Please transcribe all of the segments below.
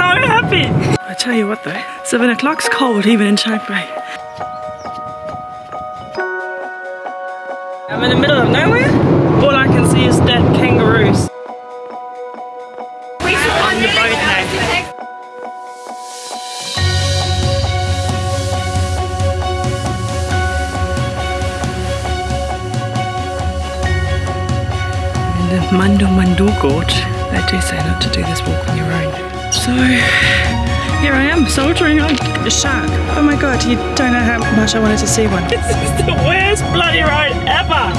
so happy. I tell you what though, seven o'clock's cold even in Chiang Mai. I'm in the middle of nowhere. All I can see is dead kangaroos. On the boat now. In the Mandu Mandu Gorge, they do say not to do this walk on your own. So here I am, soldiering on a shark. Oh my god, you don't know how much I wanted to see one. This is the worst bloody ride ever.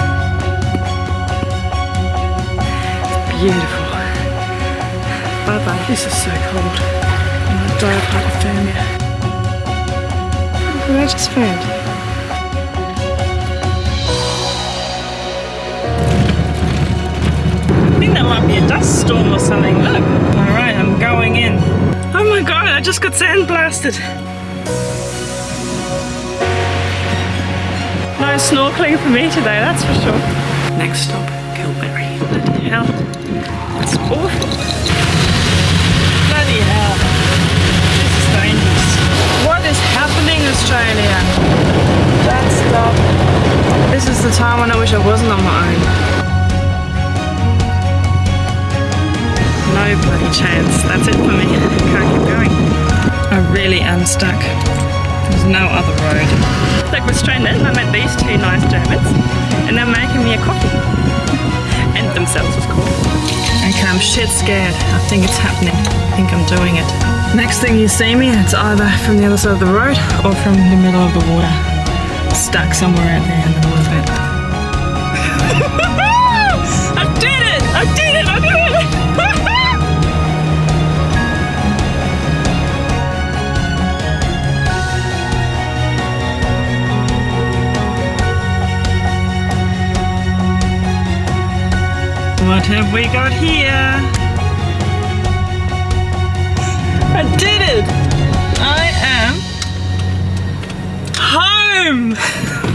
Beautiful. Bye bye. This is so cold. I'm gonna die of hypothermia. What I just found. Storm or something. Look. Alright, I'm going in. Oh my god, I just got sandblasted. No snorkeling for me today, that's for sure. Next stop, Kalbarri. Bloody hell. That's awful. Bloody hell. This is dangerous. What is happening, Australia? Don't stop. This is the time when I wish I wasn't on my own. Chance. That's it for me. Can't keep going. I really am stuck. There's no other road. Like we're stranded and I met these two nice Germans and they're making me a coffee. And themselves of course. Okay, I'm shit scared. I think it's happening. I think I'm doing it. Next thing you see me, it's either from the other side of the road or from the middle of the water. Stuck somewhere out there in the middle of it. What have we got here? I did it! I am home!